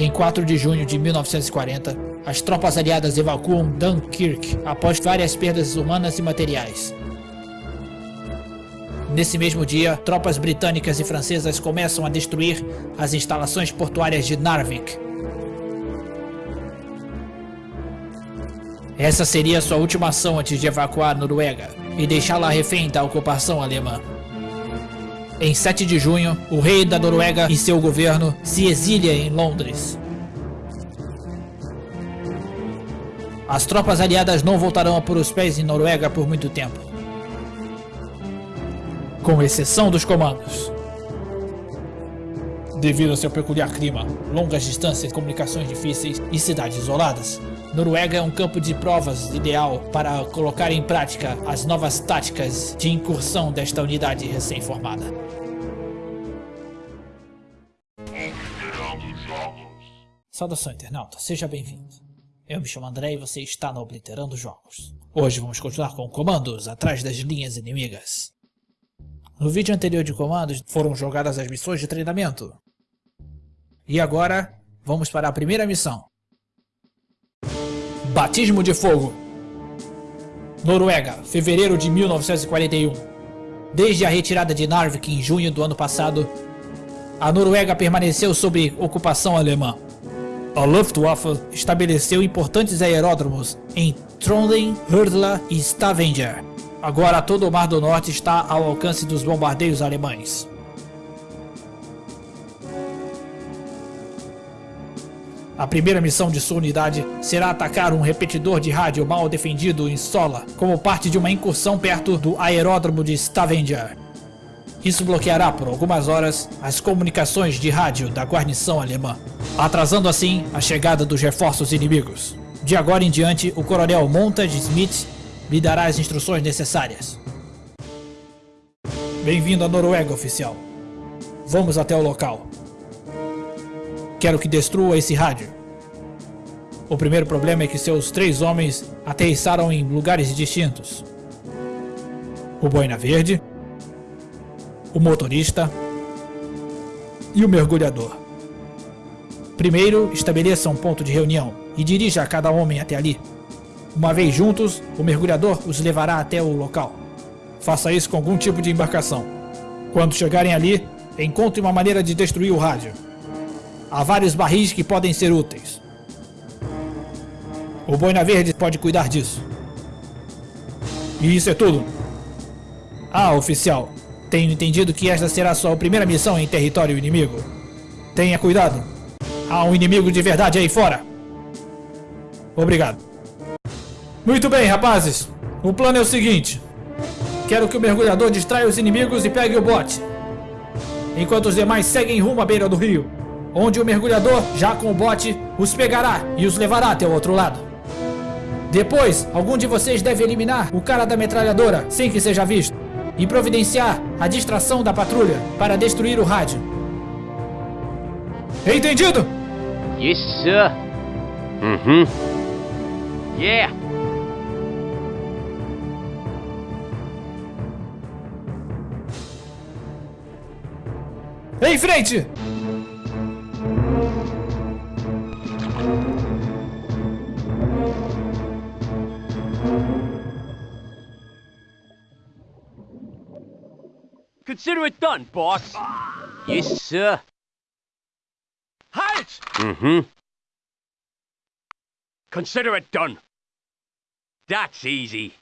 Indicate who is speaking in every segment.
Speaker 1: Em 4 de junho de 1940, as tropas aliadas evacuam Dunkirk após várias perdas humanas e materiais. Nesse mesmo dia, tropas britânicas e francesas começam a destruir as instalações portuárias de Narvik. Essa seria sua última ação antes de evacuar Noruega e deixá-la refém da ocupação alemã. Em 7 de junho, o rei da Noruega e seu governo se exilia em Londres. As tropas aliadas não voltarão a pôr os pés em Noruega por muito tempo. Com exceção dos comandos. Devido ao seu peculiar clima, longas distâncias, comunicações difíceis e cidades isoladas, Noruega é um campo de provas ideal para colocar em prática as novas táticas de incursão desta unidade recém-formada. Saudação internauta, seja bem-vindo. Eu me chamo André e você está no Obliterando Jogos. Hoje vamos continuar com comandos atrás das linhas inimigas. No vídeo anterior de comandos foram jogadas as missões de treinamento. E agora, vamos para a primeira missão. Batismo de Fogo Noruega, fevereiro de 1941 Desde a retirada de Narvik em junho do ano passado, a Noruega permaneceu sob ocupação alemã. A Luftwaffe estabeleceu importantes aeródromos em Trondheim, Hurdla e Stavanger. Agora todo o Mar do Norte está ao alcance dos bombardeios alemães. A primeira missão de sua unidade será atacar um repetidor de rádio mal defendido em Sola, como parte de uma incursão perto do aeródromo de Stavanger. Isso bloqueará por algumas horas as comunicações de rádio da guarnição alemã, atrasando assim a chegada dos reforços inimigos. De agora em diante, o coronel Montage Smith lhe dará as instruções necessárias. Bem-vindo à Noruega, oficial. Vamos até o local. Quero que destrua esse rádio. O primeiro problema é que seus três homens aterrissaram em lugares distintos. O Boina Verde, o motorista e o mergulhador. Primeiro, estabeleça um ponto de reunião e dirija cada homem até ali. Uma vez juntos, o mergulhador os levará até o local. Faça isso com algum tipo de embarcação. Quando chegarem ali, encontre uma maneira de destruir o rádio. Há vários barris que podem ser úteis. O Boina Verde pode cuidar disso. E isso é tudo. Ah, oficial. Tenho entendido que esta será sua primeira missão em território inimigo. Tenha cuidado. Há um inimigo de verdade aí fora. Obrigado. Muito bem, rapazes. O plano é o seguinte. Quero que o mergulhador distraia os inimigos e pegue o bote. Enquanto os demais seguem rumo à beira do rio. Onde o mergulhador, já com o bote, os pegará e os levará até o outro lado. Depois, algum de vocês deve eliminar o cara da metralhadora sem que seja visto e providenciar a distração da patrulha para destruir o rádio. Entendido?
Speaker 2: Yes, sir.
Speaker 3: Mm-hmm.
Speaker 2: Yeah.
Speaker 1: Em frente!
Speaker 2: Consider it done, boss. Yes, sir. Halt!
Speaker 3: Mm-hmm.
Speaker 2: Consider it done. That's easy.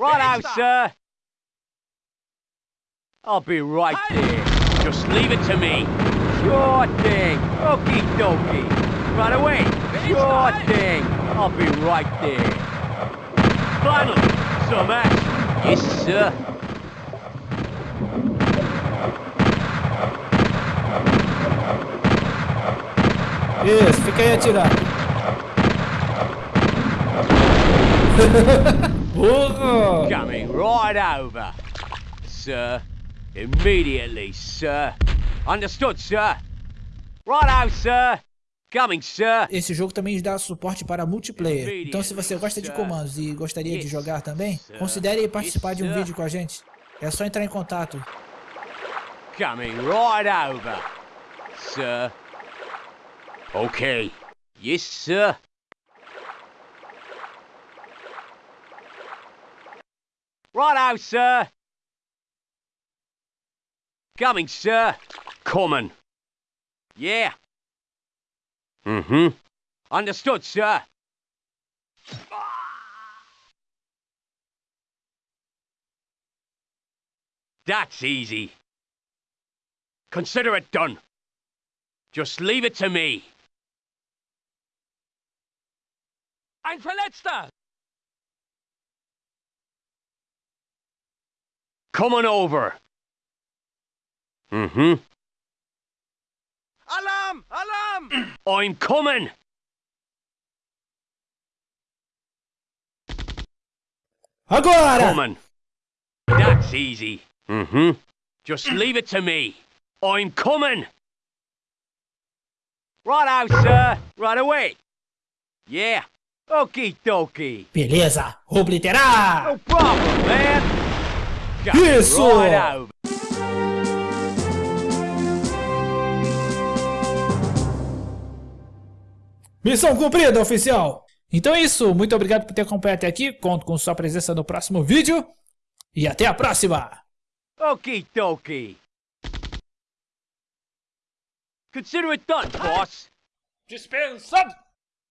Speaker 2: Right out, sir. I'll be right there. Just leave it to me. Sure thing. Okie dokie. Right away. Sure thing. I'll be right there. Finally, some action. Yes, sir.
Speaker 1: Isso, fica aí. Burro!
Speaker 2: Coming right over. Sir. Immediately, sir. Understood, sir. Right out, sir. Coming, sir.
Speaker 1: Esse jogo também dá suporte para multiplayer. Então se você gosta de comandos e gostaria de jogar também, considere participar de um vídeo com a gente. É só entrar em contato.
Speaker 2: Coming right over. Sir. Okay. Yes, sir. Righto, sir. Coming, sir. Coming. Yeah. Mm-hmm. Understood, sir. That's easy. Consider it done. Just leave it to me. Ein Verletzter! Coming over. Mm-hmm.
Speaker 3: Alarm! Alarm!
Speaker 2: I'm coming!
Speaker 1: Agora!
Speaker 2: Coming. That's easy. Mm-hmm. Just leave it to me. I'm coming. Right out, sir. Right away. Yeah. Okie dokie.
Speaker 1: Beleza, obliterar!
Speaker 2: No problem, man. Just
Speaker 1: Isso!
Speaker 2: Right out.
Speaker 1: Missão cumprida, oficial! Então é isso, muito obrigado por ter acompanhado até aqui, conto com sua presença no próximo vídeo e até a próxima!
Speaker 2: Okie dokie. Consider it done, boss.
Speaker 1: Dispensado!